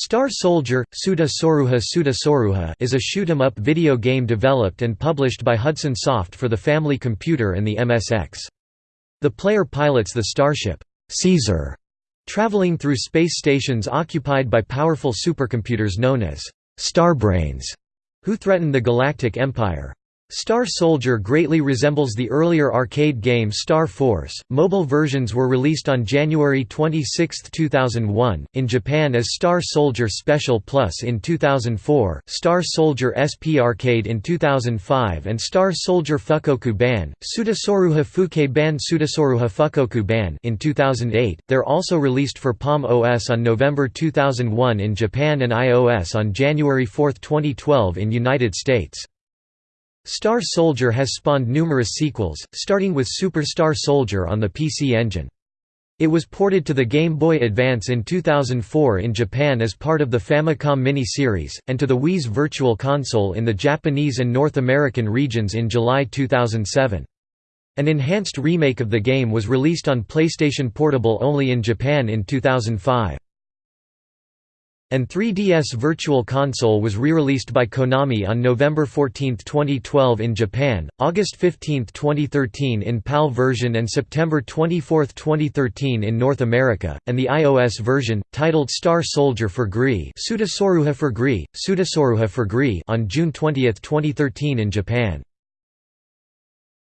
Star Soldier, Suda Soruha Suda Soruha is a shoot-'em-up video game developed and published by Hudson Soft for the Family Computer and the MSX. The player pilots the starship, Caesar, traveling through space stations occupied by powerful supercomputers known as Starbrains, who threaten the Galactic Empire. Star Soldier greatly resembles the earlier arcade game Star Force. Mobile versions were released on January 26, 2001, in Japan as Star Soldier Special Plus in 2004, Star Soldier SP Arcade in 2005, and Star Soldier Fukoku Ban, Sudasoruha Fuke Ban Sudasoruha Fukoku Ban in 2008. They're also released for Palm OS on November 2001 in Japan and iOS on January 4, 2012 in United States. Star Soldier has spawned numerous sequels, starting with Super Star Soldier on the PC Engine. It was ported to the Game Boy Advance in 2004 in Japan as part of the Famicom Mini-series, and to the Wii's Virtual Console in the Japanese and North American regions in July 2007. An enhanced remake of the game was released on PlayStation Portable only in Japan in 2005 and 3DS Virtual Console was re-released by Konami on November 14, 2012 in Japan, August 15, 2013 in PAL version and September 24, 2013 in North America, and the iOS version, titled Star Soldier for GREE for GREE, for GREE on June 20, 2013 in Japan.